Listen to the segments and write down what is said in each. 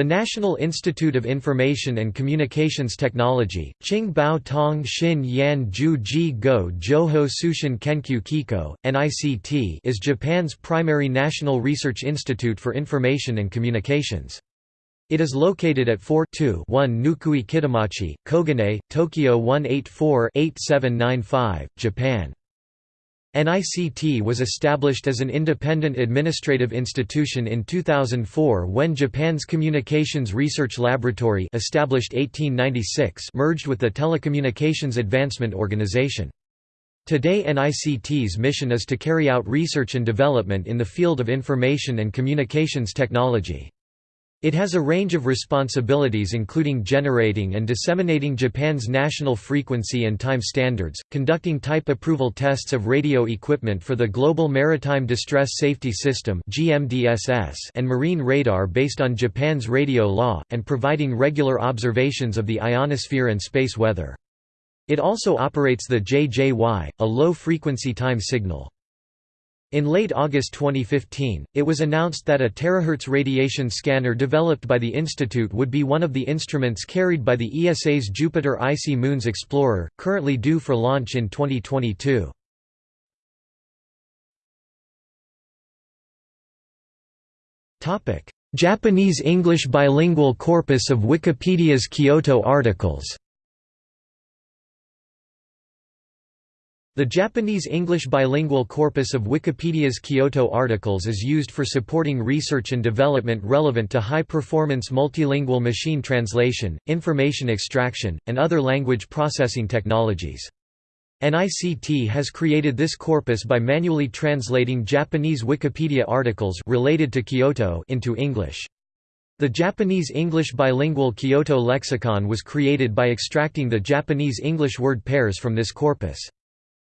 The National Institute of Information and Communications Technology, Qingbao Tong Xin Yan Ju Ji Go Joho Tsushin Kenkyu Kiko, NICT is Japan's primary national research institute for information and communications. It is located at 4 1 Nukui Kitamachi, Koganei, Tokyo 184-8795, Japan. NICT was established as an independent administrative institution in 2004 when Japan's Communications Research Laboratory established 1896 merged with the Telecommunications Advancement Organization. Today NICT's mission is to carry out research and development in the field of information and communications technology. It has a range of responsibilities including generating and disseminating Japan's national frequency and time standards, conducting type approval tests of radio equipment for the Global Maritime Distress Safety System and marine radar based on Japan's radio law, and providing regular observations of the ionosphere and space weather. It also operates the JJY, a low-frequency time signal. In late August 2015, it was announced that a terahertz radiation scanner developed by the institute would be one of the instruments carried by the ESA's Jupiter Icy Moons Explorer, currently due for launch in 2022. Japanese-English bilingual corpus of Wikipedia's Kyoto articles The Japanese-English bilingual corpus of Wikipedia's Kyoto articles is used for supporting research and development relevant to high-performance multilingual machine translation, information extraction, and other language processing technologies. NICT has created this corpus by manually translating Japanese Wikipedia articles related to Kyoto into English. The Japanese-English bilingual Kyoto lexicon was created by extracting the Japanese-English word pairs from this corpus.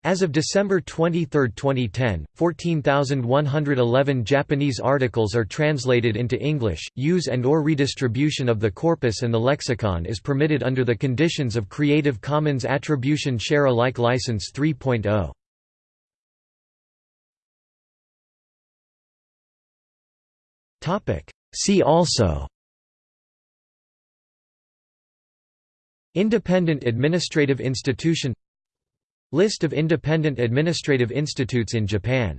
As of December 23, 2010, 14,111 Japanese articles are translated into English. Use and or redistribution of the corpus and the lexicon is permitted under the conditions of Creative Commons Attribution Share Alike License 3.0. Topic: See also Independent administrative institution List of independent administrative institutes in Japan